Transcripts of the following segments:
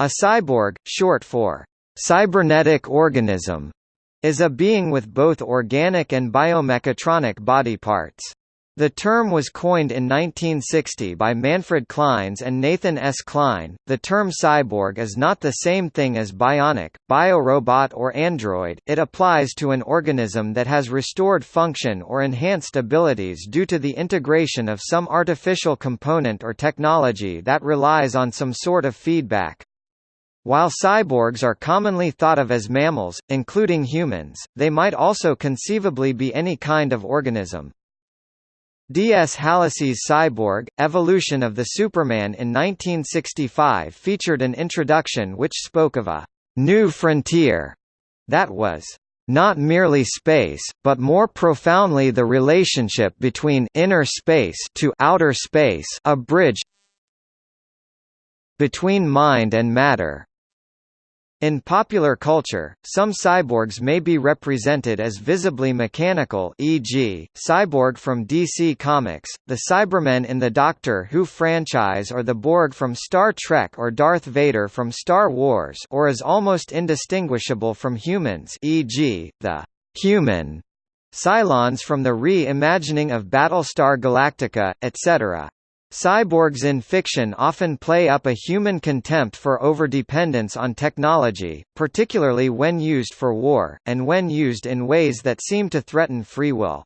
A cyborg, short for cybernetic organism, is a being with both organic and biomechatronic body parts. The term was coined in 1960 by Manfred Clynes and Nathan S. Kline. The term cyborg is not the same thing as bionic, biorobot or android, it applies to an organism that has restored function or enhanced abilities due to the integration of some artificial component or technology that relies on some sort of feedback. While cyborgs are commonly thought of as mammals, including humans, they might also conceivably be any kind of organism. D. S. Halacy's Cyborg, Evolution of the Superman in 1965 featured an introduction which spoke of a «new frontier» that was not merely space, but more profoundly the relationship between inner space to outer space a bridge between mind and matter. In popular culture, some cyborgs may be represented as visibly mechanical e.g., Cyborg from DC Comics, the Cybermen in the Doctor Who franchise or the Borg from Star Trek or Darth Vader from Star Wars or as almost indistinguishable from humans e.g., the human Cylons from the re-imagining of Battlestar Galactica, etc. Cyborgs in fiction often play up a human contempt for overdependence on technology, particularly when used for war, and when used in ways that seem to threaten free will.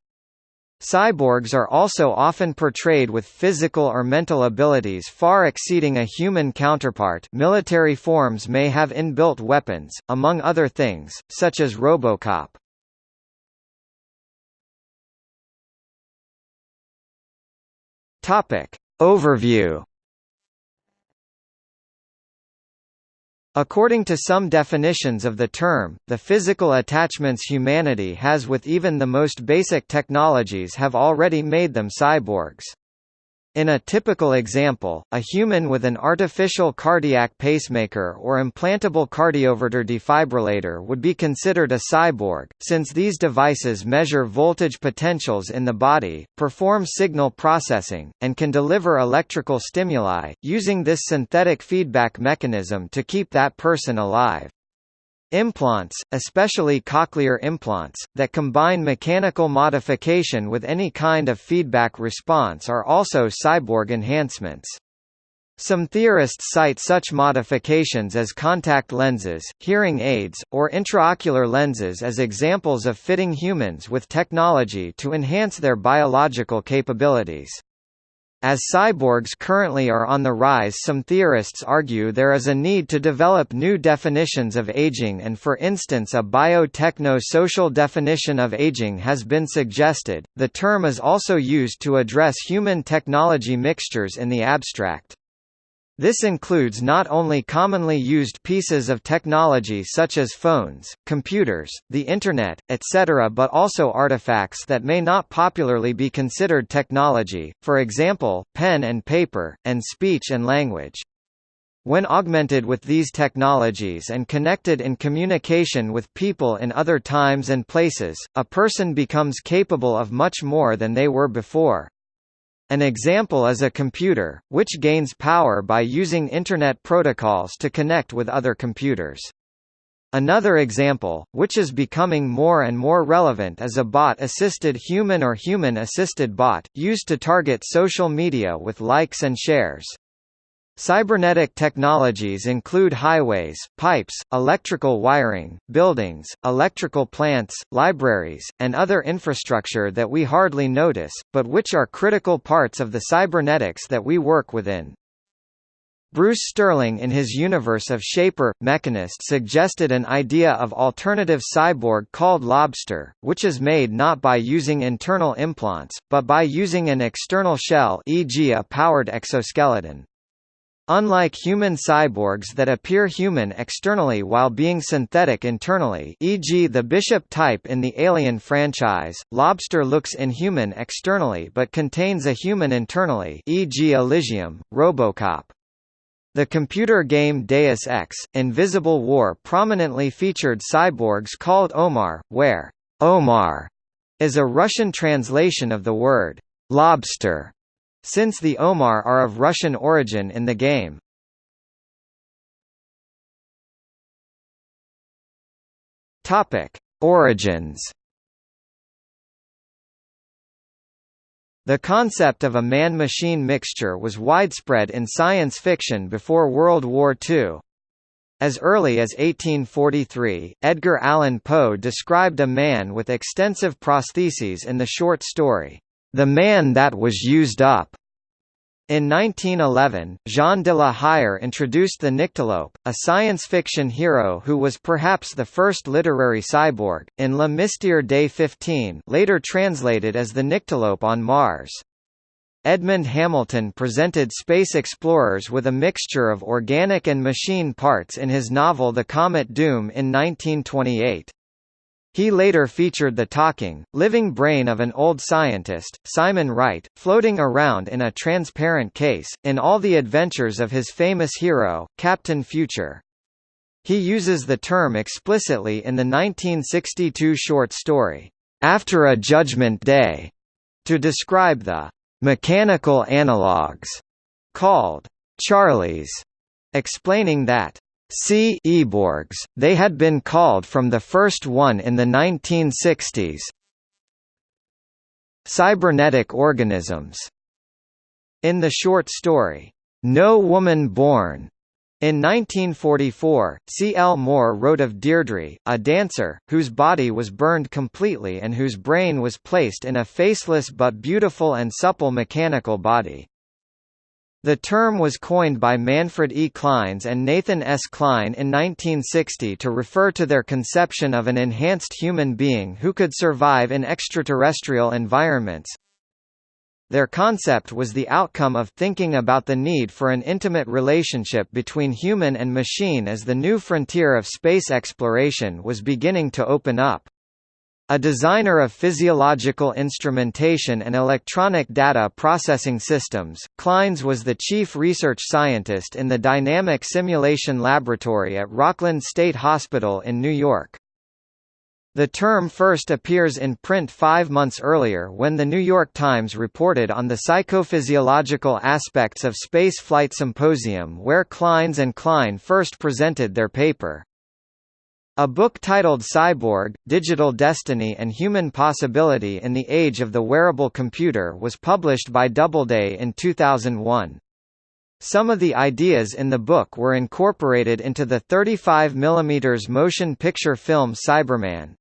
Cyborgs are also often portrayed with physical or mental abilities far exceeding a human counterpart military forms may have inbuilt weapons, among other things, such as Robocop. Topic. Overview According to some definitions of the term, the physical attachments humanity has with even the most basic technologies have already made them cyborgs. In a typical example, a human with an artificial cardiac pacemaker or implantable cardioverter defibrillator would be considered a cyborg, since these devices measure voltage potentials in the body, perform signal processing, and can deliver electrical stimuli, using this synthetic feedback mechanism to keep that person alive. Implants, especially cochlear implants, that combine mechanical modification with any kind of feedback response are also cyborg enhancements. Some theorists cite such modifications as contact lenses, hearing aids, or intraocular lenses as examples of fitting humans with technology to enhance their biological capabilities. As cyborgs currently are on the rise some theorists argue there is a need to develop new definitions of aging and for instance a biotechno-social definition of aging has been suggested. The term is also used to address human technology mixtures in the abstract. This includes not only commonly used pieces of technology such as phones, computers, the Internet, etc. but also artifacts that may not popularly be considered technology, for example, pen and paper, and speech and language. When augmented with these technologies and connected in communication with people in other times and places, a person becomes capable of much more than they were before. An example is a computer, which gains power by using Internet protocols to connect with other computers. Another example, which is becoming more and more relevant is a bot-assisted human or human-assisted bot, used to target social media with likes and shares. Cybernetic technologies include highways, pipes, electrical wiring, buildings, electrical plants, libraries, and other infrastructure that we hardly notice, but which are critical parts of the cybernetics that we work within. Bruce Sterling in his universe of Shaper, Mechanist suggested an idea of alternative cyborg called Lobster, which is made not by using internal implants, but by using an external shell e.g. a powered exoskeleton. Unlike human cyborgs that appear human externally while being synthetic internally e.g. the Bishop type in the Alien franchise, Lobster looks inhuman externally but contains a human internally e.g. Elysium, Robocop. The computer game Deus Ex, Invisible War prominently featured cyborgs called Omar, where Omar is a Russian translation of the word lobster since the Omar are of Russian origin in the game. Topic: Origins. The concept of a man-machine mixture was widespread in science fiction before World War II. As early as 1843, Edgar Allan Poe described a man with extensive prostheses in the short story, the Man That Was Used Up. In 1911, Jean de la Hire introduced the Nyctalope, a science fiction hero who was perhaps the first literary cyborg, in Le Mystère des Fifteen later translated as the Nyctalope on Mars. Edmond Hamilton presented space explorers with a mixture of organic and machine parts in his novel The Comet Doom in 1928. He later featured the talking, living brain of an old scientist, Simon Wright, floating around in a transparent case, in all the adventures of his famous hero, Captain Future. He uses the term explicitly in the 1962 short story, After a Judgment Day, to describe the mechanical analogues, called Charlies, explaining that Cyborgs, they had been called from the first one in the 1960s. Cybernetic organisms. In the short story, No Woman Born, in 1944, C. L. Moore wrote of Deirdre, a dancer, whose body was burned completely and whose brain was placed in a faceless but beautiful and supple mechanical body. The term was coined by Manfred E. Clynes and Nathan S. Kline in 1960 to refer to their conception of an enhanced human being who could survive in extraterrestrial environments, their concept was the outcome of thinking about the need for an intimate relationship between human and machine as the new frontier of space exploration was beginning to open up. A designer of physiological instrumentation and electronic data processing systems, Clynes was the chief research scientist in the Dynamic Simulation Laboratory at Rockland State Hospital in New York. The term first appears in print five months earlier when The New York Times reported on the psychophysiological aspects of space flight symposium where Clynes and Kline first presented their paper. A book titled Cyborg, Digital Destiny and Human Possibility in the Age of the Wearable Computer was published by Doubleday in 2001. Some of the ideas in the book were incorporated into the 35 mm motion picture film Cyberman.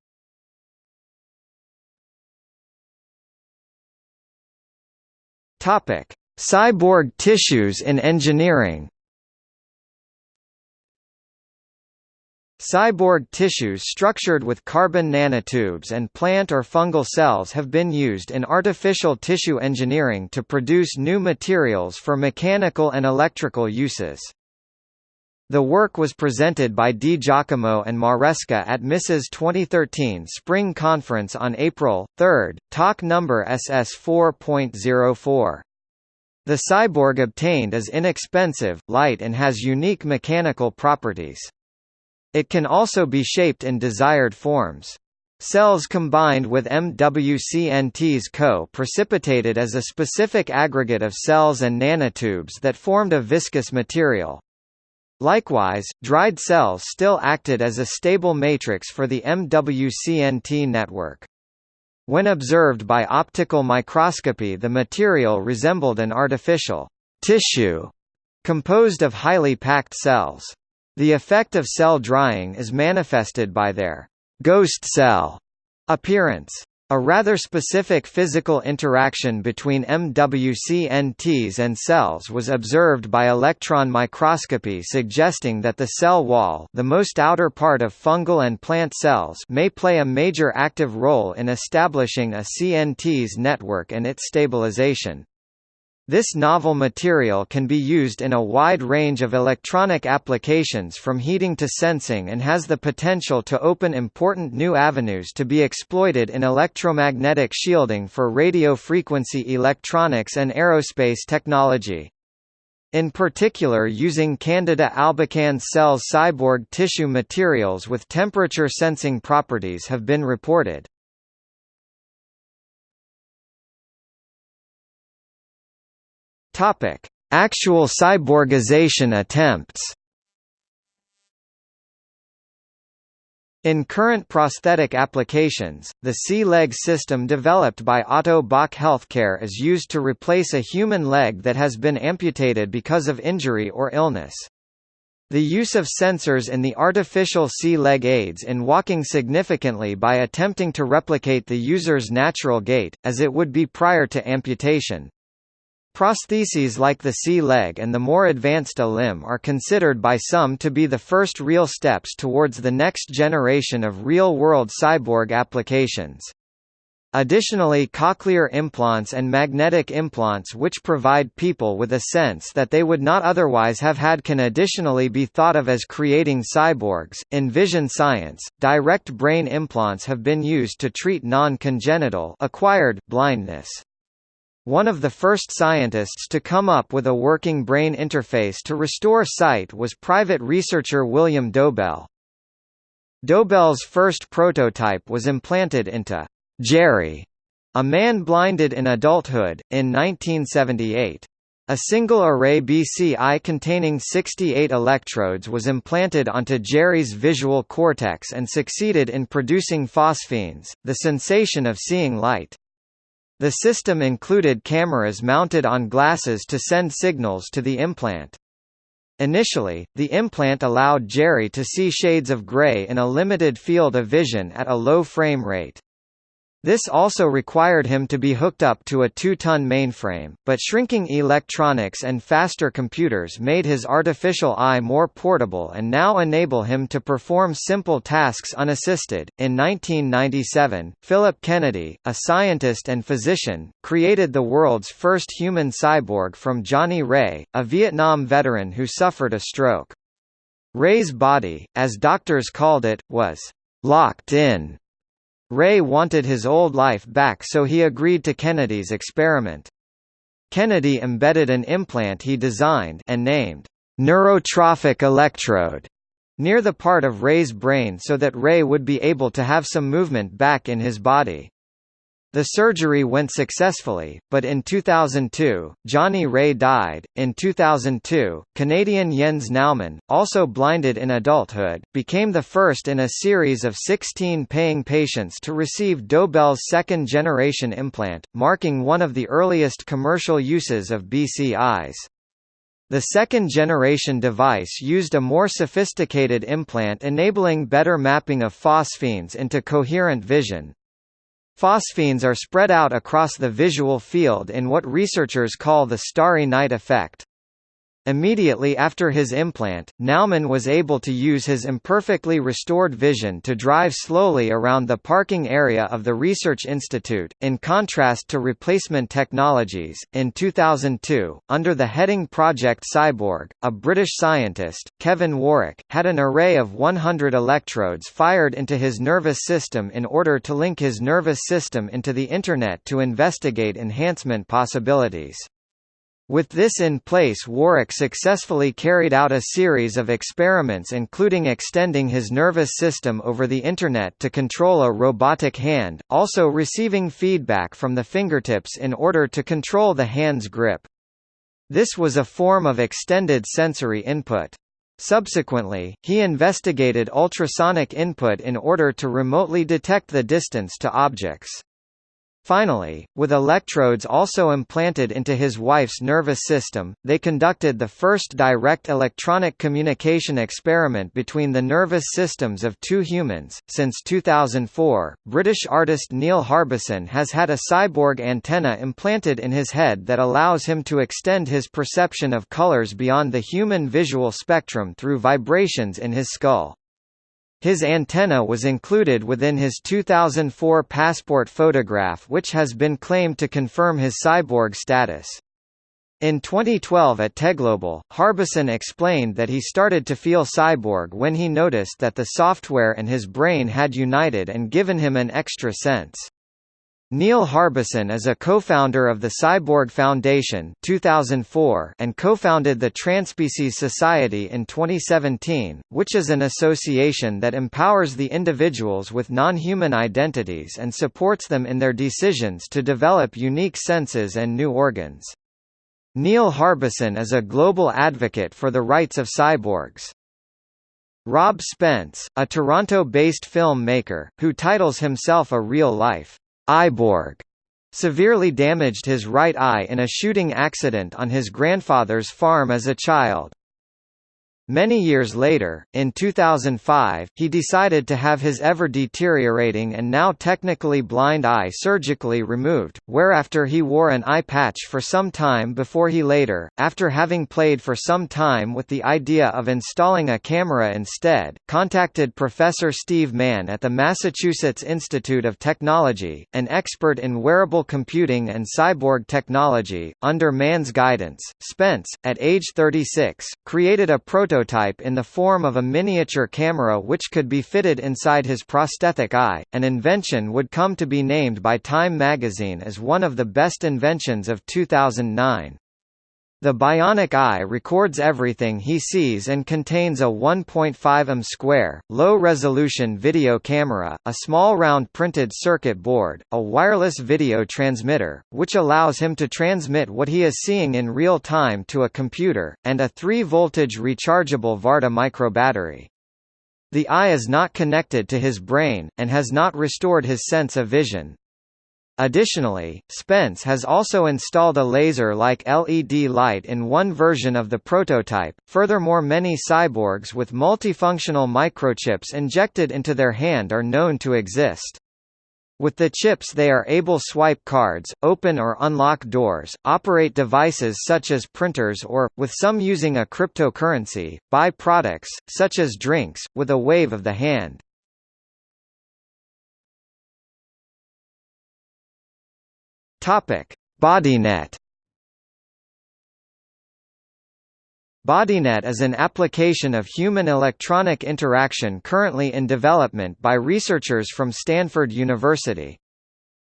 Cyborg tissues in engineering. Cyborg tissues structured with carbon nanotubes and plant or fungal cells have been used in artificial tissue engineering to produce new materials for mechanical and electrical uses. The work was presented by Di Giacomo and Maresca at MISA's 2013 Spring Conference on April 3, talk number SS 4.04. The cyborg obtained is inexpensive, light and has unique mechanical properties. It can also be shaped in desired forms. Cells combined with MWCNTs co-precipitated as a specific aggregate of cells and nanotubes that formed a viscous material. Likewise, dried cells still acted as a stable matrix for the MWCNT network. When observed by optical microscopy the material resembled an artificial tissue composed of highly packed cells. The effect of cell drying is manifested by their ghost cell appearance. A rather specific physical interaction between MWCNTs and cells was observed by electron microscopy suggesting that the cell wall the most outer part of fungal and plant cells may play a major active role in establishing a CNTs network and its stabilization. This novel material can be used in a wide range of electronic applications from heating to sensing and has the potential to open important new avenues to be exploited in electromagnetic shielding for radio frequency electronics and aerospace technology. In particular using Candida albicans cells cyborg tissue materials with temperature sensing properties have been reported. Topic: Actual cyborgization attempts. In current prosthetic applications, the C-leg system developed by Otto Bock Healthcare is used to replace a human leg that has been amputated because of injury or illness. The use of sensors in the artificial C-leg aids in walking significantly by attempting to replicate the user's natural gait, as it would be prior to amputation. Prostheses like the C-leg and the more advanced iLimb are considered by some to be the first real steps towards the next generation of real-world cyborg applications. Additionally cochlear implants and magnetic implants which provide people with a sense that they would not otherwise have had can additionally be thought of as creating cyborgs. In vision science, direct brain implants have been used to treat non-congenital acquired blindness. One of the first scientists to come up with a working brain interface to restore sight was private researcher William Dobelle. Dobelle's first prototype was implanted into Jerry, a man blinded in adulthood, in 1978. A single array BCI containing 68 electrodes was implanted onto Jerry's visual cortex and succeeded in producing phosphenes, the sensation of seeing light. The system included cameras mounted on glasses to send signals to the implant. Initially, the implant allowed Jerry to see shades of gray in a limited field of vision at a low frame rate. This also required him to be hooked up to a 2-ton mainframe, but shrinking electronics and faster computers made his artificial eye more portable and now enable him to perform simple tasks unassisted. In 1997, Philip Kennedy, a scientist and physician, created the world's first human cyborg from Johnny Ray, a Vietnam veteran who suffered a stroke. Ray's body, as doctors called it, was locked in Ray wanted his old life back so he agreed to Kennedy's experiment. Kennedy embedded an implant he designed and named neurotrophic electrode near the part of Ray's brain so that Ray would be able to have some movement back in his body. The surgery went successfully, but in 2002, Johnny Ray died. In 2002, Canadian Jens Naumann, also blinded in adulthood, became the first in a series of 16 paying patients to receive Dobelle's second generation implant, marking one of the earliest commercial uses of BCIs. The second-generation device used a more sophisticated implant enabling better mapping of phosphenes into coherent vision, Phosphenes are spread out across the visual field in what researchers call the starry night effect. Immediately after his implant, Naumann was able to use his imperfectly restored vision to drive slowly around the parking area of the Research Institute, in contrast to replacement technologies. In 2002, under the heading Project Cyborg, a British scientist, Kevin Warwick, had an array of 100 electrodes fired into his nervous system in order to link his nervous system into the Internet to investigate enhancement possibilities. With this in place Warwick successfully carried out a series of experiments including extending his nervous system over the Internet to control a robotic hand, also receiving feedback from the fingertips in order to control the hand's grip. This was a form of extended sensory input. Subsequently, he investigated ultrasonic input in order to remotely detect the distance to objects. Finally, with electrodes also implanted into his wife's nervous system, they conducted the first direct electronic communication experiment between the nervous systems of two humans. Since 2004, British artist Neil Harbisson has had a cyborg antenna implanted in his head that allows him to extend his perception of colors beyond the human visual spectrum through vibrations in his skull. His antenna was included within his 2004 passport photograph which has been claimed to confirm his cyborg status. In 2012 at TEDGlobal, Harbisson explained that he started to feel cyborg when he noticed that the software and his brain had united and given him an extra sense. Neil Harbisson is a co-founder of the Cyborg Foundation 2004 and co-founded the Transpecies Society in 2017, which is an association that empowers the individuals with non-human identities and supports them in their decisions to develop unique senses and new organs. Neil Harbisson is a global advocate for the rights of cyborgs. Rob Spence, a Toronto-based film maker, who titles himself a real-life eyeborg, severely damaged his right eye in a shooting accident on his grandfather's farm as a child. Many years later, in 2005, he decided to have his ever-deteriorating and now technically blind eye surgically removed, whereafter he wore an eye patch for some time before he later, after having played for some time with the idea of installing a camera instead, contacted Professor Steve Mann at the Massachusetts Institute of Technology, an expert in wearable computing and cyborg technology. Under Mann's guidance, Spence, at age 36, created a prototype prototype in the form of a miniature camera which could be fitted inside his prosthetic eye. An invention would come to be named by Time magazine as one of the best inventions of 2009. The bionic eye records everything he sees and contains a 1.5 m square, low-resolution video camera, a small round printed circuit board, a wireless video transmitter, which allows him to transmit what he is seeing in real time to a computer, and a 3-voltage rechargeable Varta microbattery. The eye is not connected to his brain, and has not restored his sense of vision. Additionally, Spence has also installed a laser-like LED light in one version of the prototype. Furthermore, many cyborgs with multifunctional microchips injected into their hand are known to exist. With the chips they are able swipe cards, open or unlock doors, operate devices such as printers or, with some using a cryptocurrency, buy products, such as drinks, with a wave of the hand. Topic: BodyNet. BodyNet is an application of human-electronic interaction currently in development by researchers from Stanford University.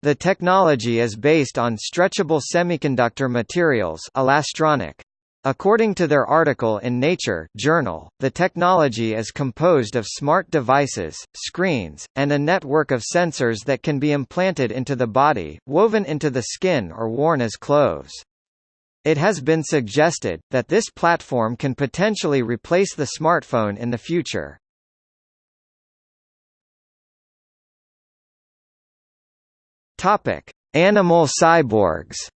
The technology is based on stretchable semiconductor materials elastronic. According to their article in Nature journal, the technology is composed of smart devices, screens, and a network of sensors that can be implanted into the body, woven into the skin or worn as clothes. It has been suggested, that this platform can potentially replace the smartphone in the future. Animal cyborgs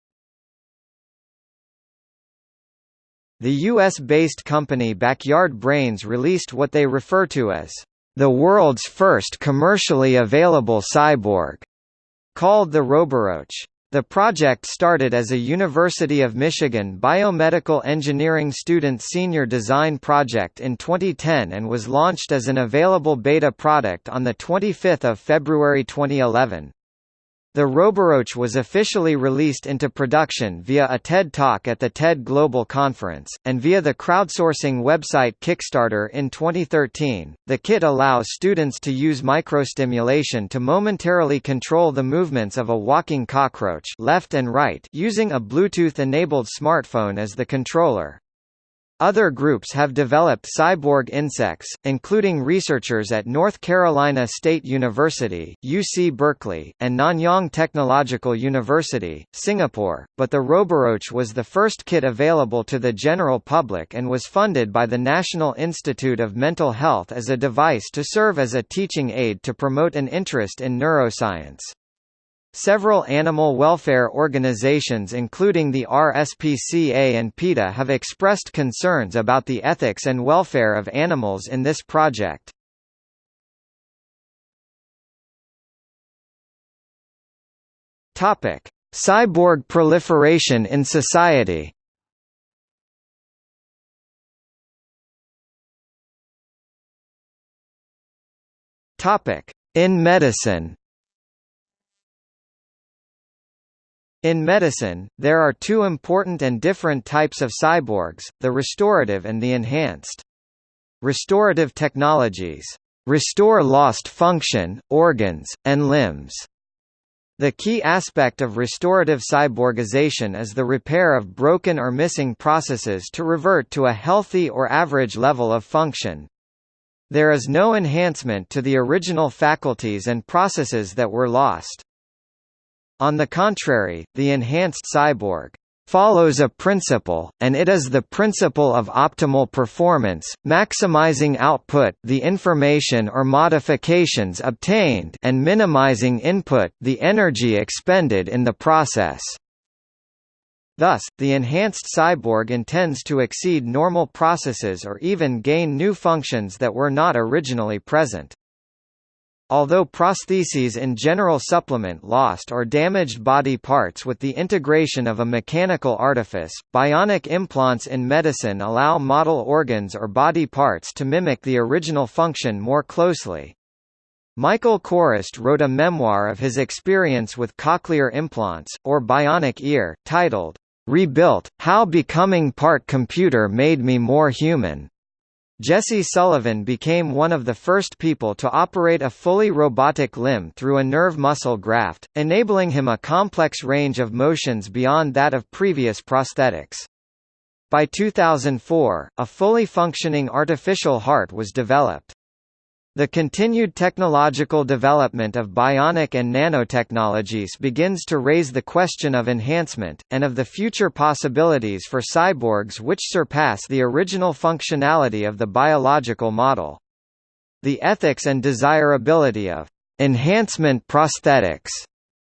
The US-based company Backyard Brains released what they refer to as the world's first commercially available cyborg, called the Roboroach. The project started as a University of Michigan biomedical engineering student senior design project in 2010 and was launched as an available beta product on 25 February 2011. The Roboroach was officially released into production via a TED Talk at the TED Global Conference, and via the crowdsourcing website Kickstarter in 2013. The kit allows students to use microstimulation to momentarily control the movements of a walking cockroach left and right using a Bluetooth-enabled smartphone as the controller. Other groups have developed cyborg insects, including researchers at North Carolina State University, UC Berkeley, and Nanyang Technological University, Singapore, but the Roboroach was the first kit available to the general public and was funded by the National Institute of Mental Health as a device to serve as a teaching aid to promote an interest in neuroscience. Several animal welfare organizations including the RSPCA and PETA have expressed concerns about the ethics and welfare of animals in this project. Cyborg proliferation in society In medicine In medicine, there are two important and different types of cyborgs, the restorative and the enhanced. Restorative technologies restore lost function, organs, and limbs. The key aspect of restorative cyborgization is the repair of broken or missing processes to revert to a healthy or average level of function. There is no enhancement to the original faculties and processes that were lost. On the contrary, the enhanced cyborg follows a principle, and it is the principle of optimal performance, maximizing output the information or modifications obtained and minimizing input the energy expended in the process. Thus, the enhanced cyborg intends to exceed normal processes or even gain new functions that were not originally present. Although prostheses in general supplement lost or damaged body parts with the integration of a mechanical artifice, bionic implants in medicine allow model organs or body parts to mimic the original function more closely. Michael Chorost wrote a memoir of his experience with cochlear implants, or bionic ear, titled, Rebuilt, How Becoming Part Computer Made Me More Human. Jesse Sullivan became one of the first people to operate a fully robotic limb through a nerve muscle graft, enabling him a complex range of motions beyond that of previous prosthetics. By 2004, a fully functioning artificial heart was developed. The continued technological development of bionic and nanotechnologies begins to raise the question of enhancement, and of the future possibilities for cyborgs which surpass the original functionality of the biological model. The ethics and desirability of enhancement prosthetics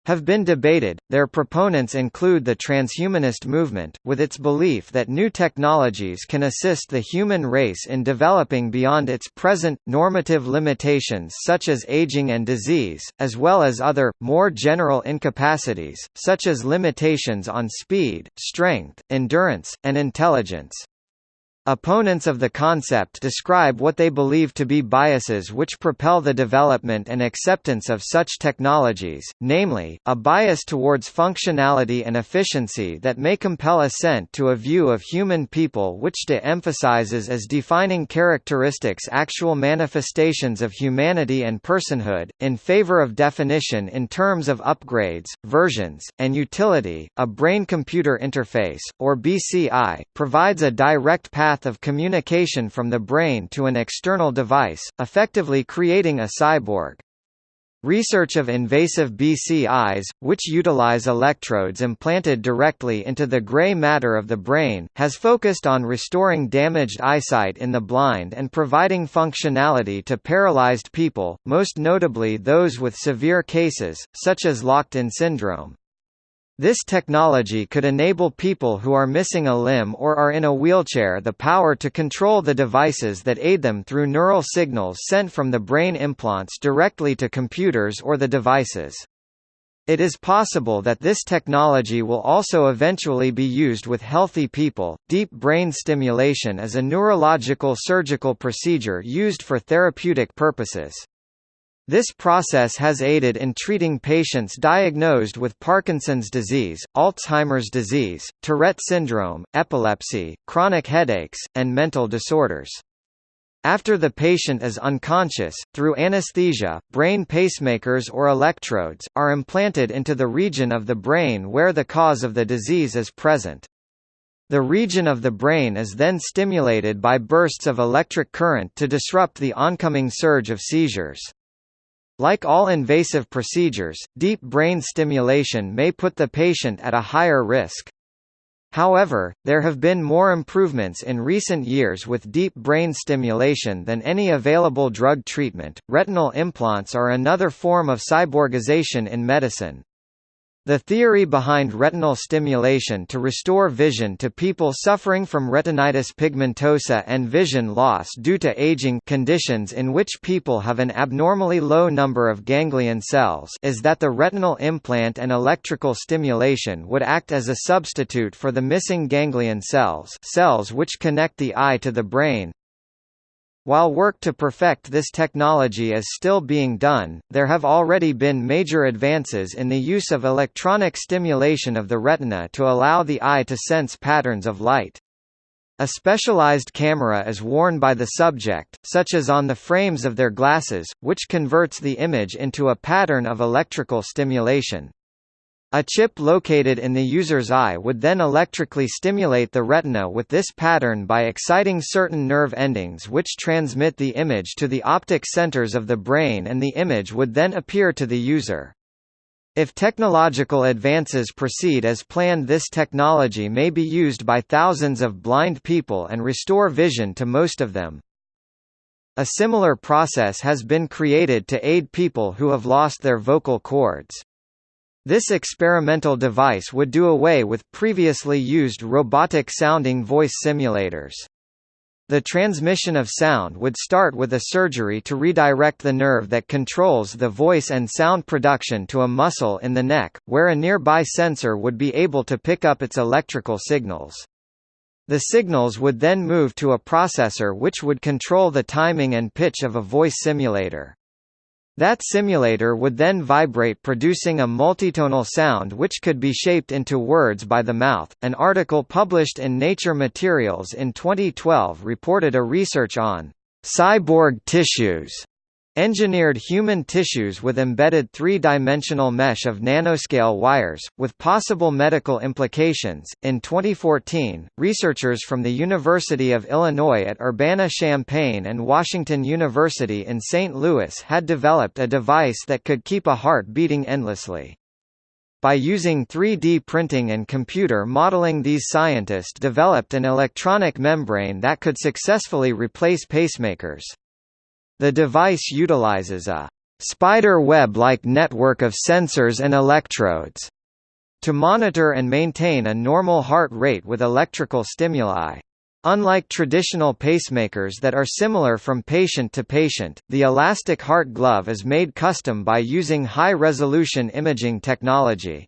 have been debated. Their proponents include the transhumanist movement, with its belief that new technologies can assist the human race in developing beyond its present, normative limitations such as aging and disease, as well as other, more general incapacities, such as limitations on speed, strength, endurance, and intelligence. Opponents of the concept describe what they believe to be biases which propel the development and acceptance of such technologies, namely, a bias towards functionality and efficiency that may compel assent to a view of human people which de-emphasizes as defining characteristics actual manifestations of humanity and personhood, in favor of definition in terms of upgrades, versions, and utility. A brain-computer interface, or BCI, provides a direct path path of communication from the brain to an external device, effectively creating a cyborg. Research of invasive BCIs, which utilize electrodes implanted directly into the gray matter of the brain, has focused on restoring damaged eyesight in the blind and providing functionality to paralyzed people, most notably those with severe cases, such as locked-in syndrome. This technology could enable people who are missing a limb or are in a wheelchair the power to control the devices that aid them through neural signals sent from the brain implants directly to computers or the devices. It is possible that this technology will also eventually be used with healthy people. Deep brain stimulation is a neurological surgical procedure used for therapeutic purposes. This process has aided in treating patients diagnosed with Parkinson's disease, Alzheimer's disease, Tourette syndrome, epilepsy, chronic headaches, and mental disorders. After the patient is unconscious, through anesthesia, brain pacemakers or electrodes, are implanted into the region of the brain where the cause of the disease is present. The region of the brain is then stimulated by bursts of electric current to disrupt the oncoming surge of seizures. Like all invasive procedures, deep brain stimulation may put the patient at a higher risk. However, there have been more improvements in recent years with deep brain stimulation than any available drug treatment. Retinal implants are another form of cyborgization in medicine. The theory behind retinal stimulation to restore vision to people suffering from retinitis pigmentosa and vision loss due to aging conditions in which people have an abnormally low number of ganglion cells is that the retinal implant and electrical stimulation would act as a substitute for the missing ganglion cells cells which connect the eye to the brain, while work to perfect this technology is still being done, there have already been major advances in the use of electronic stimulation of the retina to allow the eye to sense patterns of light. A specialized camera is worn by the subject, such as on the frames of their glasses, which converts the image into a pattern of electrical stimulation. A chip located in the user's eye would then electrically stimulate the retina with this pattern by exciting certain nerve endings which transmit the image to the optic centers of the brain and the image would then appear to the user. If technological advances proceed as planned this technology may be used by thousands of blind people and restore vision to most of them. A similar process has been created to aid people who have lost their vocal cords. This experimental device would do away with previously used robotic-sounding voice simulators. The transmission of sound would start with a surgery to redirect the nerve that controls the voice and sound production to a muscle in the neck, where a nearby sensor would be able to pick up its electrical signals. The signals would then move to a processor which would control the timing and pitch of a voice simulator. That simulator would then vibrate producing a multitonal sound which could be shaped into words by the mouth. An article published in Nature Materials in 2012 reported a research on cyborg tissues Engineered human tissues with embedded three-dimensional mesh of nanoscale wires, with possible medical implications. In 2014, researchers from the University of Illinois at Urbana-Champaign and Washington University in St. Louis had developed a device that could keep a heart beating endlessly. By using 3D printing and computer modeling these scientists developed an electronic membrane that could successfully replace pacemakers. The device utilizes a spider web-like network of sensors and electrodes to monitor and maintain a normal heart rate with electrical stimuli. Unlike traditional pacemakers that are similar from patient to patient, the elastic heart glove is made custom by using high-resolution imaging technology.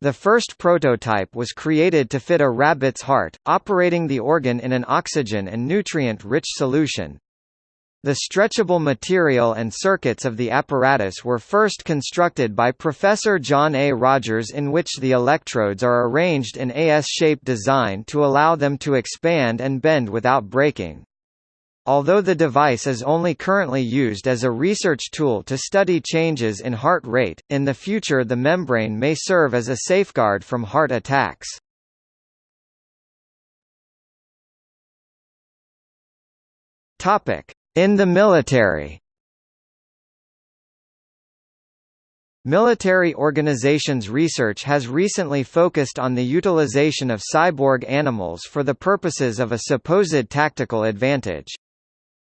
The first prototype was created to fit a rabbit's heart, operating the organ in an oxygen and nutrient-rich solution, the stretchable material and circuits of the apparatus were first constructed by Professor John A. Rogers in which the electrodes are arranged in a S-shaped design to allow them to expand and bend without breaking. Although the device is only currently used as a research tool to study changes in heart rate, in the future the membrane may serve as a safeguard from heart attacks. Topic: in the military Military organizations research has recently focused on the utilization of cyborg animals for the purposes of a supposed tactical advantage.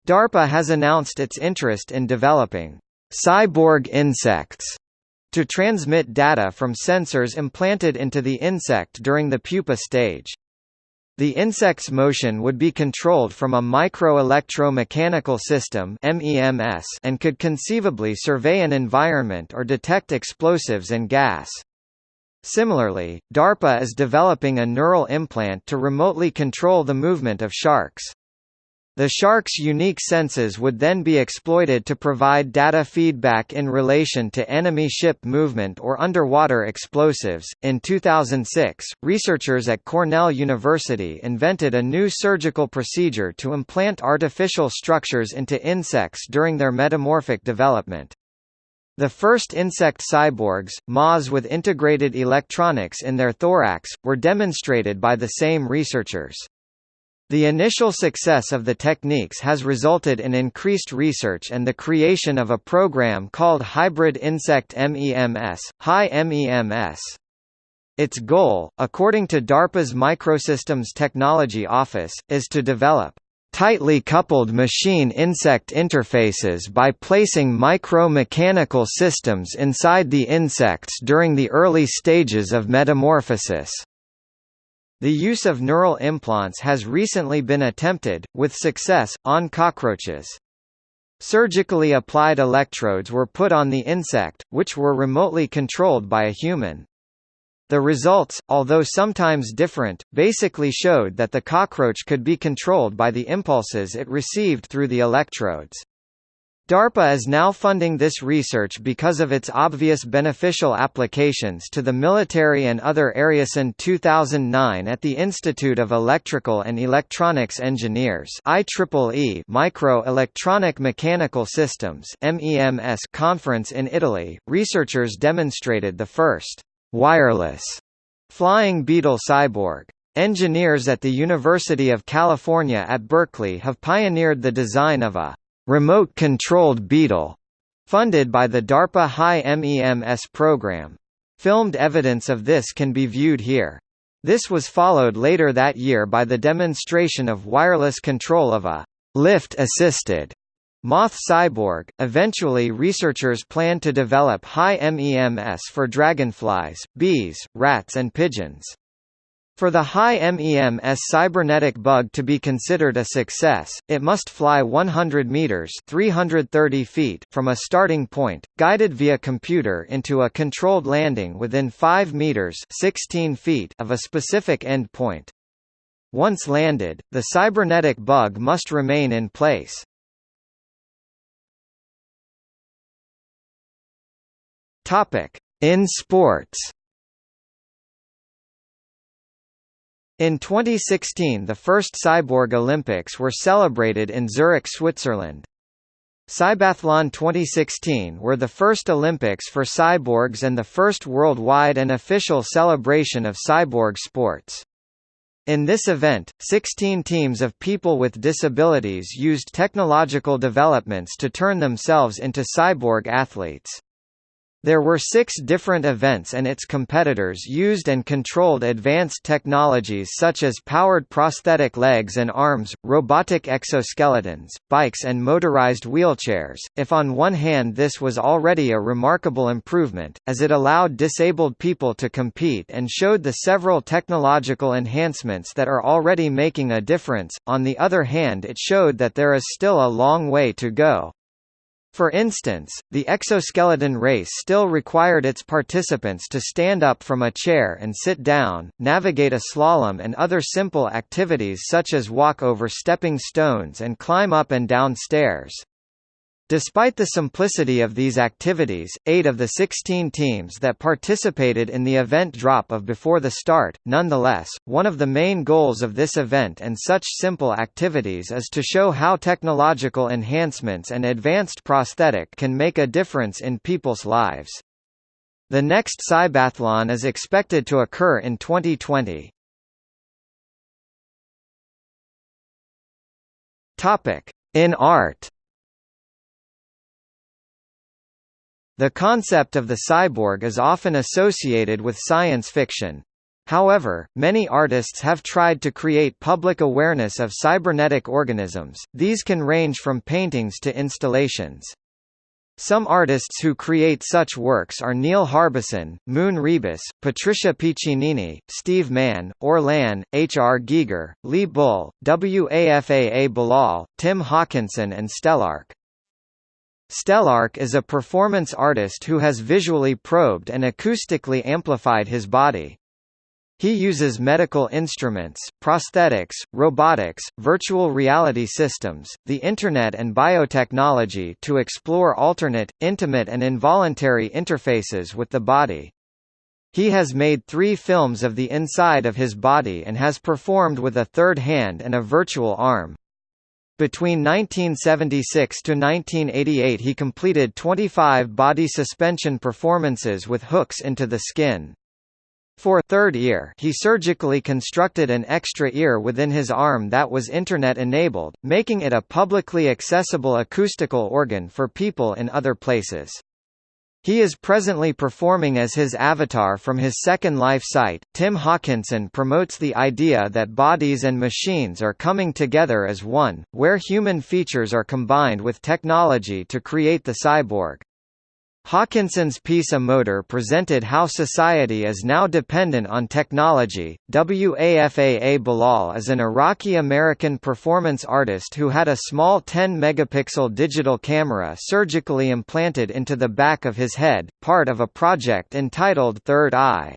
DARPA has announced its interest in developing cyborg insects to transmit data from sensors implanted into the insect during the pupa stage. The insect's motion would be controlled from a micro-electro-mechanical system and could conceivably survey an environment or detect explosives and gas. Similarly, DARPA is developing a neural implant to remotely control the movement of sharks. The shark's unique senses would then be exploited to provide data feedback in relation to enemy ship movement or underwater explosives. In 2006, researchers at Cornell University invented a new surgical procedure to implant artificial structures into insects during their metamorphic development. The first insect cyborgs, moths with integrated electronics in their thorax, were demonstrated by the same researchers. The initial success of the techniques has resulted in increased research and the creation of a program called Hybrid Insect MEMS, HI-MEMS. Its goal, according to DARPA's Microsystems Technology Office, is to develop tightly coupled machine-insect interfaces by placing micro-mechanical systems inside the insects during the early stages of metamorphosis. The use of neural implants has recently been attempted, with success, on cockroaches. Surgically applied electrodes were put on the insect, which were remotely controlled by a human. The results, although sometimes different, basically showed that the cockroach could be controlled by the impulses it received through the electrodes. DARPA is now funding this research because of its obvious beneficial applications to the military and other areas. In 2009 at the Institute of Electrical and Electronics Engineers IEEE Micro-Electronic Mechanical Systems MEMS conference in Italy, researchers demonstrated the first wireless flying beetle cyborg. Engineers at the University of California at Berkeley have pioneered the design of a remote-controlled beetle funded by the DARPA HI-MEMS program. Filmed evidence of this can be viewed here. This was followed later that year by the demonstration of wireless control of a lift-assisted Moth cyborg. Eventually, researchers planned to develop HI-MEMS for dragonflies, bees, rats, and pigeons. For the HI-MEMS cybernetic bug to be considered a success, it must fly 100 meters (330 feet) from a starting point, guided via computer into a controlled landing within 5 meters (16 feet) of a specific end point. Once landed, the cybernetic bug must remain in place. Topic: In sports. In 2016 the first Cyborg Olympics were celebrated in Zurich, Switzerland. Cybathlon 2016 were the first Olympics for cyborgs and the first worldwide and official celebration of cyborg sports. In this event, 16 teams of people with disabilities used technological developments to turn themselves into cyborg athletes. There were six different events and its competitors used and controlled advanced technologies such as powered prosthetic legs and arms, robotic exoskeletons, bikes and motorized wheelchairs. If on one hand this was already a remarkable improvement, as it allowed disabled people to compete and showed the several technological enhancements that are already making a difference, on the other hand it showed that there is still a long way to go. For instance, the exoskeleton race still required its participants to stand up from a chair and sit down, navigate a slalom and other simple activities such as walk over stepping stones and climb up and down stairs. Despite the simplicity of these activities, eight of the 16 teams that participated in the event drop of before the start. Nonetheless, one of the main goals of this event and such simple activities is to show how technological enhancements and advanced prosthetic can make a difference in people's lives. The next Cybathlon is expected to occur in 2020. Topic: In art. The concept of the cyborg is often associated with science fiction. However, many artists have tried to create public awareness of cybernetic organisms, these can range from paintings to installations. Some artists who create such works are Neil Harbisson, Moon Ribas, Patricia Piccinini, Steve Mann, Orlan, H. R. Giger, Lee Bul, Wafaa Bilal, Tim Hawkinson and Stelarc. Stelarc is a performance artist who has visually probed and acoustically amplified his body. He uses medical instruments, prosthetics, robotics, virtual reality systems, the Internet and biotechnology to explore alternate, intimate and involuntary interfaces with the body. He has made three films of the inside of his body and has performed with a third hand and a virtual arm. Between 1976 to 1988 he completed 25 body suspension performances with hooks into the skin. For third ear he surgically constructed an extra ear within his arm that was Internet-enabled, making it a publicly accessible acoustical organ for people in other places. He is presently performing as his avatar from his Second Life site. Tim Hawkinson promotes the idea that bodies and machines are coming together as one, where human features are combined with technology to create the cyborg. Hawkinson's piece A Motor presented how society is now dependent on technology. Wafaa Bilal is an Iraqi-American performance artist who had a small 10-megapixel digital camera surgically implanted into the back of his head, part of a project entitled Third Eye.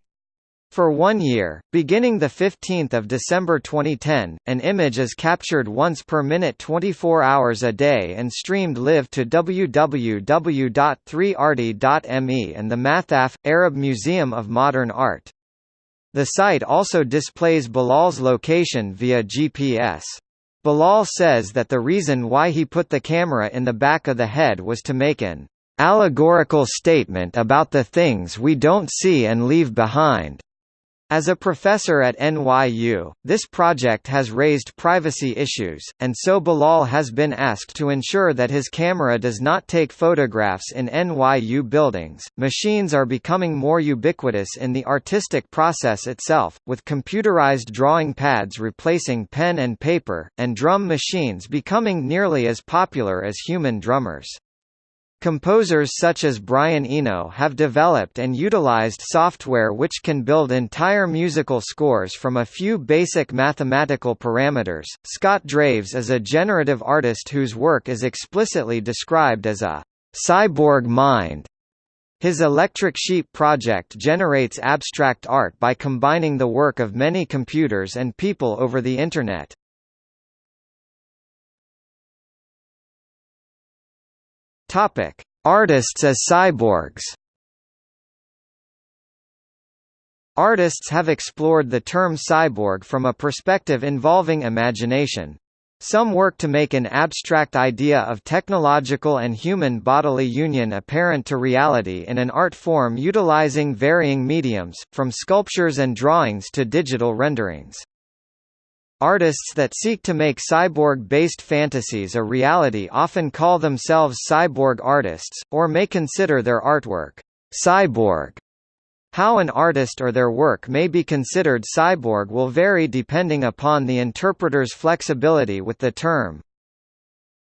For one year, beginning 15 December 2010, an image is captured once per minute 24 hours a day and streamed live to www.3arty.me and the Mathaf, Arab Museum of Modern Art. The site also displays Bilal's location via GPS. Bilal says that the reason why he put the camera in the back of the head was to make an allegorical statement about the things we don't see and leave behind. As a professor at NYU, this project has raised privacy issues, and so Bilal has been asked to ensure that his camera does not take photographs in NYU buildings. Machines are becoming more ubiquitous in the artistic process itself, with computerized drawing pads replacing pen and paper, and drum machines becoming nearly as popular as human drummers. Composers such as Brian Eno have developed and utilized software which can build entire musical scores from a few basic mathematical parameters. Scott Draves is a generative artist whose work is explicitly described as a cyborg mind. His Electric Sheep project generates abstract art by combining the work of many computers and people over the Internet. Topic: Artists as cyborgs. Artists have explored the term cyborg from a perspective involving imagination. Some work to make an abstract idea of technological and human bodily union apparent to reality in an art form utilizing varying mediums, from sculptures and drawings to digital renderings. Artists that seek to make cyborg-based fantasies a reality often call themselves cyborg artists, or may consider their artwork cyborg. How an artist or their work may be considered cyborg will vary depending upon the interpreter's flexibility with the term.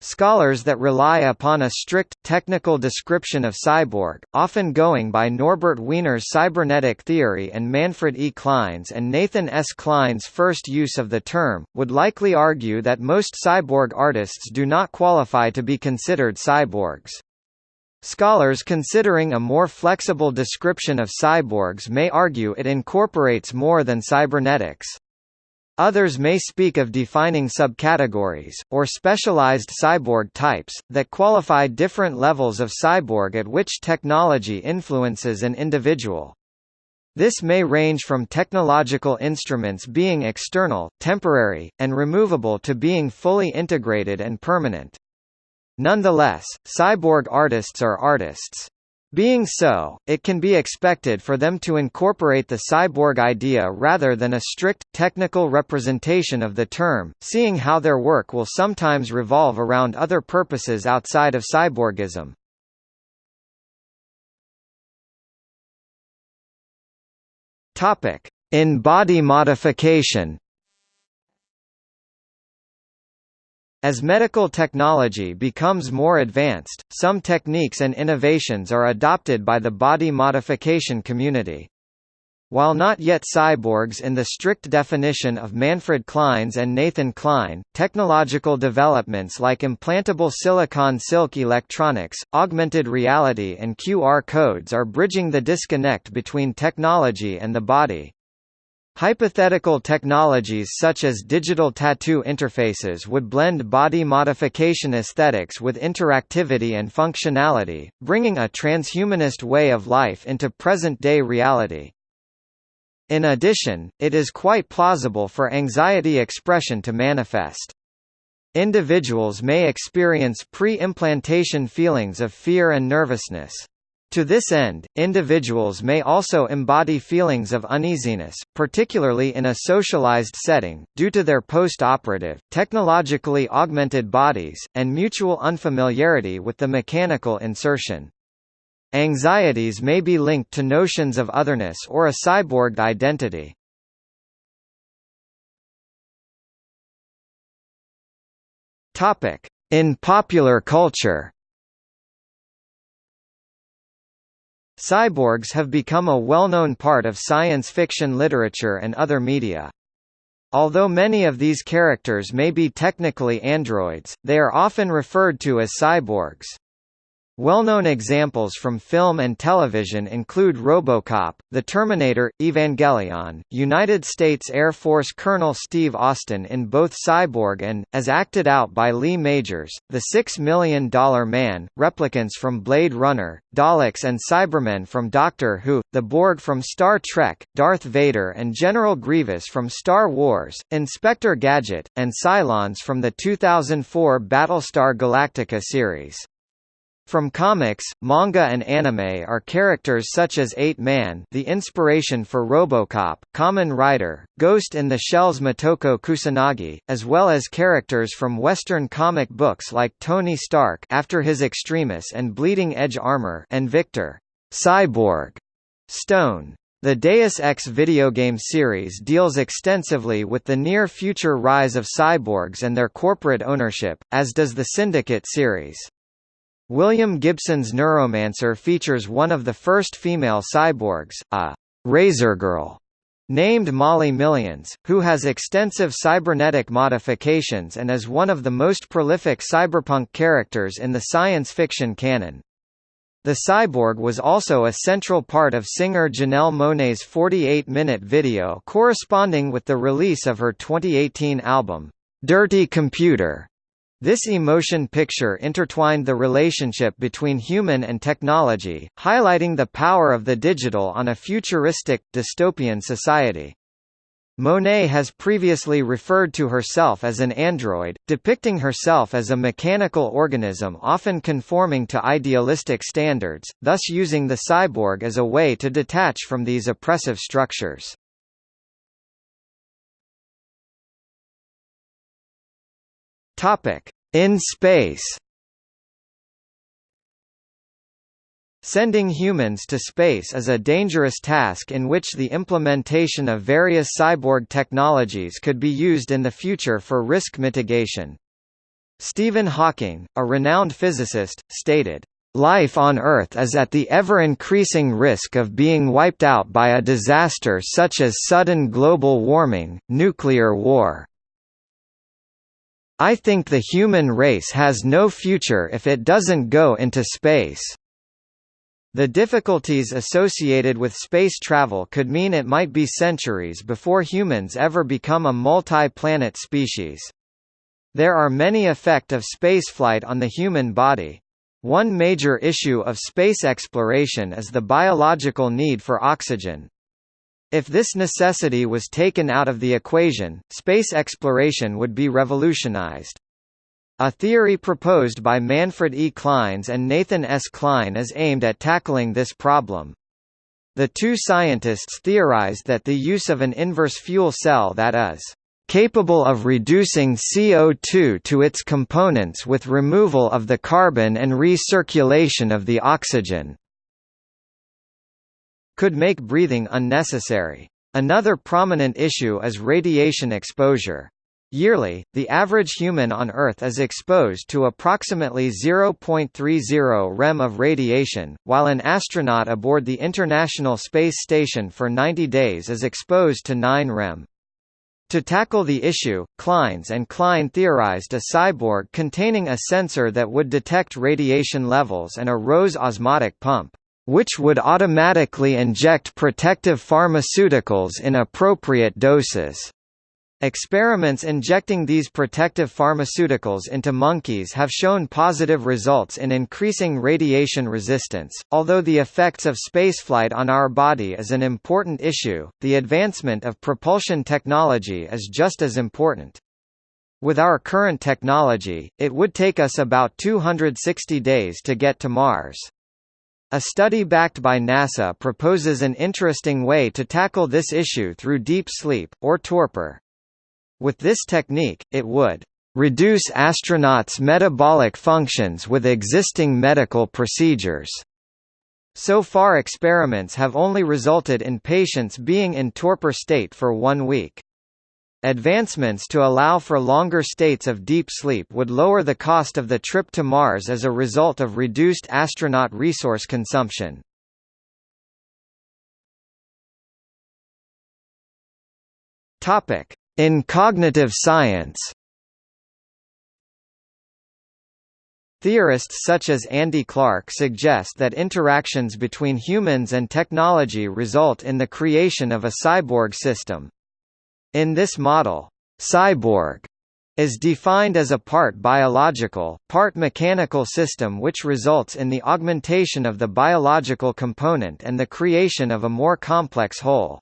Scholars that rely upon a strict, technical description of cyborg, often going by Norbert Wiener's cybernetic theory and Manfred E. Clynes and Nathan S. Kline's first use of the term, would likely argue that most cyborg artists do not qualify to be considered cyborgs. Scholars considering a more flexible description of cyborgs may argue it incorporates more than cybernetics. Others may speak of defining subcategories, or specialized cyborg types, that qualify different levels of cyborg at which technology influences an individual. This may range from technological instruments being external, temporary, and removable to being fully integrated and permanent. Nonetheless, cyborg artists are artists. Being so, it can be expected for them to incorporate the cyborg idea rather than a strict, technical representation of the term, seeing how their work will sometimes revolve around other purposes outside of cyborgism. In body modification As medical technology becomes more advanced, some techniques and innovations are adopted by the body modification community. While not yet cyborgs in the strict definition of Manfred Clynes and Nathan Kline, technological developments like implantable silicon silk electronics, augmented reality and QR codes are bridging the disconnect between technology and the body. Hypothetical technologies such as digital tattoo interfaces would blend body modification aesthetics with interactivity and functionality, bringing a transhumanist way of life into present-day reality. In addition, it is quite plausible for anxiety expression to manifest. Individuals may experience pre-implantation feelings of fear and nervousness. To this end, individuals may also embody feelings of uneasiness, particularly in a socialized setting, due to their post-operative, technologically augmented bodies, and mutual unfamiliarity with the mechanical insertion. Anxieties may be linked to notions of otherness or a cyborged identity. In popular culture Cyborgs have become a well-known part of science fiction literature and other media. Although many of these characters may be technically androids, they are often referred to as cyborgs. Well-known examples from film and television include RoboCop, The Terminator, Evangelion, United States Air Force Colonel Steve Austin in both Cyborg and, as acted out by Lee Majors, The Six Million Dollar Man, replicants from Blade Runner, Daleks and Cybermen from Doctor Who, the Borg from Star Trek, Darth Vader and General Grievous from Star Wars, Inspector Gadget, and Cylons from the 2004 Battlestar Galactica series. From comics, manga and anime are characters such as 8-Man the inspiration for Robocop, Kamen Rider, Ghost in the Shell's Motoko Kusanagi, as well as characters from Western comic books like Tony Stark after his Extremis and Bleeding Edge armor and Victor Cyborg Stone. The Deus Ex video game series deals extensively with the near-future rise of cyborgs and their corporate ownership, as does the Syndicate series. William Gibson's Neuromancer features one of the first female cyborgs, a Razor Girl, named Molly Millions, who has extensive cybernetic modifications and is one of the most prolific cyberpunk characters in the science fiction canon. The cyborg was also a central part of singer Janelle Monáe's 48-minute video corresponding with the release of her 2018 album, Dirty Computer. This emotion picture intertwined the relationship between human and technology, highlighting the power of the digital on a futuristic, dystopian society. Monáe has previously referred to herself as an android, depicting herself as a mechanical organism often conforming to idealistic standards, thus using the cyborg as a way to detach from these oppressive structures. Topic: In space. Sending humans to space is a dangerous task in which the implementation of various cyborg technologies could be used in the future for risk mitigation. Stephen Hawking, a renowned physicist, stated, Life on Earth is at the ever-increasing risk of being wiped out by a disaster such as sudden global warming, nuclear war, I think the human race has no future if it doesn't go into space. The difficulties associated with space travel could mean it might be centuries before humans ever become a multi-planet species. There are many effects of spaceflight on the human body. One major issue of space exploration is the biological need for oxygen. If this necessity was taken out of the equation, space exploration would be revolutionized. A theory proposed by Manfred E. Clynes and Nathan S. Kline is aimed at tackling this problem. The two scientists theorized that the use of an inverse fuel cell that is capable of reducing CO2 to its components with removal of the carbon and recirculation of the oxygen could make breathing unnecessary. Another prominent issue is radiation exposure. Yearly, the average human on Earth is exposed to approximately 0.30 rem of radiation, while an astronaut aboard the International Space Station for 90 days is exposed to 9 rem. To tackle the issue, Clynes and Kline theorized a cyborg containing a sensor that would detect radiation levels and a ROSE osmotic pump which would automatically inject protective pharmaceuticals in appropriate doses. Experiments injecting these protective pharmaceuticals into monkeys have shown positive results in increasing radiation resistance. Although the effects of spaceflight on our body is an important issue, the advancement of propulsion technology is just as important. With our current technology, it would take us about 260 days to get to Mars. A study backed by NASA proposes an interesting way to tackle this issue through deep sleep, or torpor. With this technique, it would reduce astronauts' metabolic functions with existing medical procedures. So far experiments have only resulted in patients being in torpor state for one week. Advancements to allow for longer states of deep sleep would lower the cost of the trip to Mars as a result of reduced astronaut resource consumption. In cognitive science Theorists such as Andy Clark suggest that interactions between humans and technology result in the creation of a cyborg system. In this model, cyborg is defined as a part biological, part mechanical system which results in the augmentation of the biological component and the creation of a more complex whole.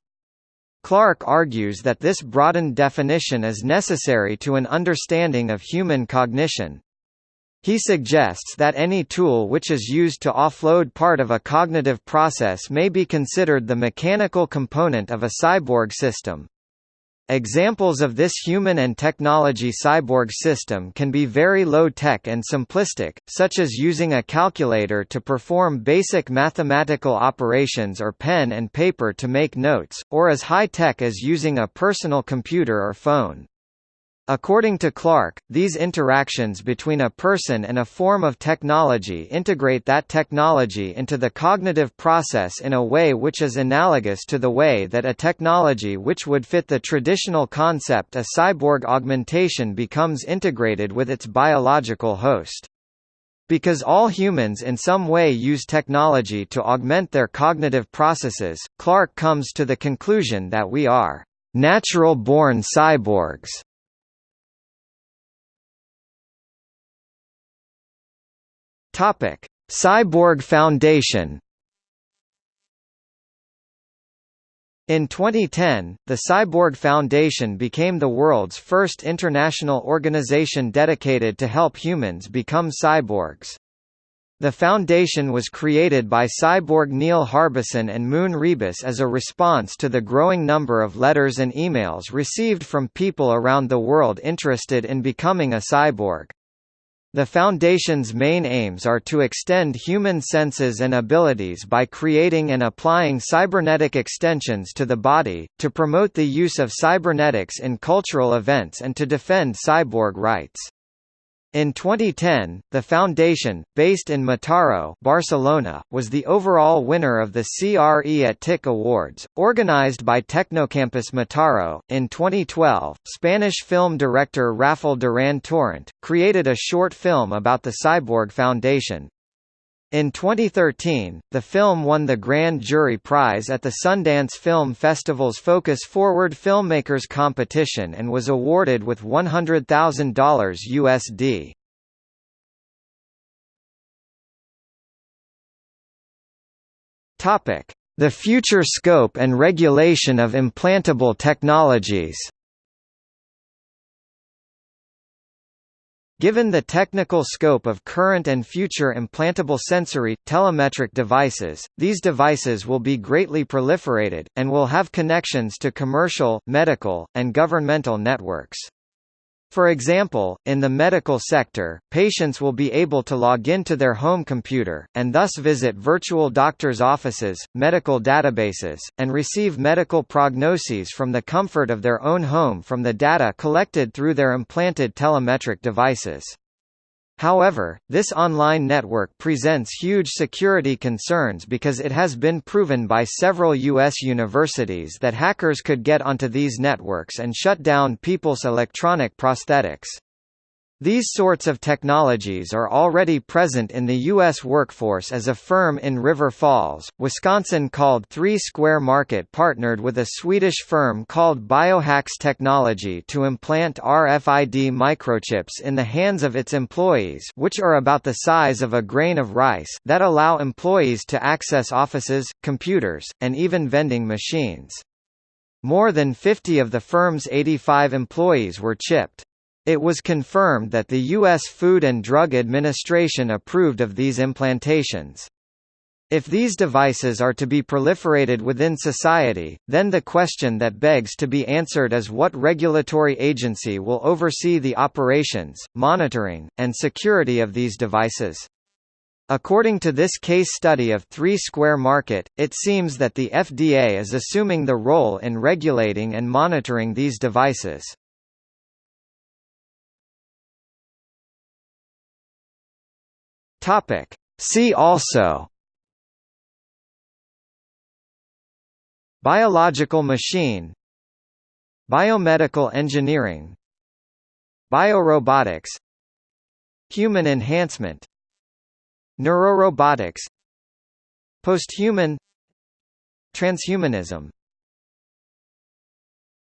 Clark argues that this broadened definition is necessary to an understanding of human cognition. He suggests that any tool which is used to offload part of a cognitive process may be considered the mechanical component of a cyborg system. Examples of this human and technology cyborg system can be very low-tech and simplistic, such as using a calculator to perform basic mathematical operations or pen and paper to make notes, or as high-tech as using a personal computer or phone. According to Clark, these interactions between a person and a form of technology integrate that technology into the cognitive process in a way which is analogous to the way that a technology which would fit the traditional concept a cyborg augmentation becomes integrated with its biological host. Because all humans in some way use technology to augment their cognitive processes, Clark comes to the conclusion that we are natural-born cyborgs. Topic: Cyborg Foundation. In 2010, the Cyborg Foundation became the world's first international organization dedicated to help humans become cyborgs. The foundation was created by cyborg Neil Harbisson and Moon Ribas as a response to the growing number of letters and emails received from people around the world interested in becoming a cyborg. The Foundation's main aims are to extend human senses and abilities by creating and applying cybernetic extensions to the body, to promote the use of cybernetics in cultural events and to defend cyborg rights. In 2010, the foundation, based in Mataró, Barcelona, was the overall winner of the CRE at TIC Awards, organized by Tecnocampus Mataró. In 2012, Spanish film director Rafael Durán Torrent created a short film about the Cyborg Foundation, in 2013, the film won the Grand Jury Prize at the Sundance Film Festival's Focus Forward Filmmakers competition and was awarded with $100,000 USD. Topic: The future scope and regulation of implantable technologies. Given the technical scope of current and future implantable sensory, telemetric devices, these devices will be greatly proliferated, and will have connections to commercial, medical, and governmental networks. For example, in the medical sector, patients will be able to log into their home computer, and thus visit virtual doctors' offices, medical databases, and receive medical prognoses from the comfort of their own home from the data collected through their implanted telemetric devices. However, this online network presents huge security concerns because it has been proven by several U.S. universities that hackers could get onto these networks and shut down people's electronic prosthetics. These sorts of technologies are already present in the U.S. workforce as a firm in River Falls, Wisconsin called Three Square Market partnered with a Swedish firm called Biohax Technology to implant RFID microchips in the hands of its employees which are about the size of a grain of rice that allow employees to access offices, computers, and even vending machines. More than 50 of the firm's 85 employees were chipped. It was confirmed that the U.S. Food and Drug Administration approved of these implantations. If these devices are to be proliferated within society, then the question that begs to be answered is what regulatory agency will oversee the operations, monitoring, and security of these devices. According to this case study of Three Square Market, it seems that the FDA is assuming the role in regulating and monitoring these devices. Topic. See also. Biological machine. Biomedical engineering. Biorobotics. Human enhancement. Neurorobotics. Posthuman. Transhumanism